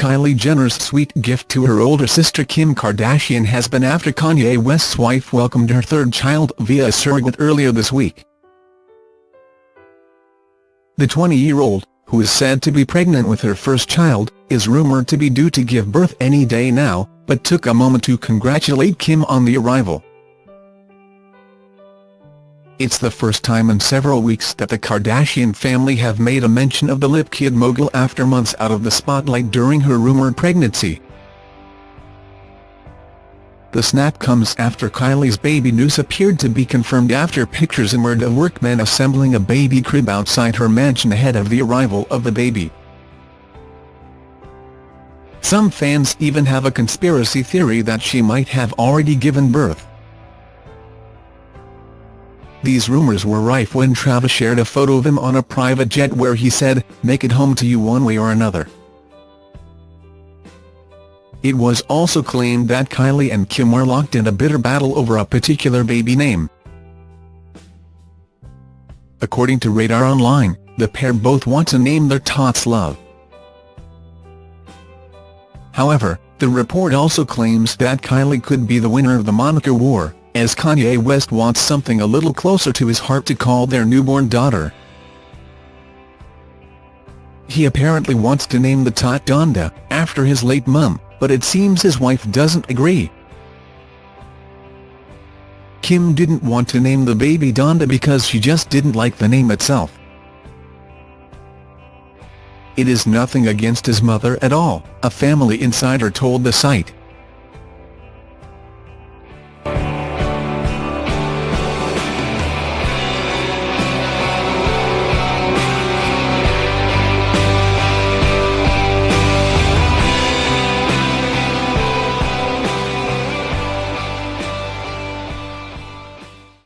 Kylie Jenner's sweet gift to her older sister Kim Kardashian has been after Kanye West's wife welcomed her third child via a surrogate earlier this week. The 20-year-old, who is said to be pregnant with her first child, is rumored to be due to give birth any day now, but took a moment to congratulate Kim on the arrival. It's the first time in several weeks that the Kardashian family have made a mention of the lip kit mogul after months out of the spotlight during her rumored pregnancy. The snap comes after Kylie's baby news appeared to be confirmed after pictures emerged of workmen assembling a baby crib outside her mansion ahead of the arrival of the baby. Some fans even have a conspiracy theory that she might have already given birth. These rumours were rife when Travis shared a photo of him on a private jet where he said, make it home to you one way or another. It was also claimed that Kylie and Kim were locked in a bitter battle over a particular baby name. According to Radar Online, the pair both want to name their tots Love. However, the report also claims that Kylie could be the winner of the moniker war, as Kanye West wants something a little closer to his heart to call their newborn daughter. He apparently wants to name the tot Donda, after his late mum, but it seems his wife doesn't agree. Kim didn't want to name the baby Donda because she just didn't like the name itself. It is nothing against his mother at all, a family insider told the site.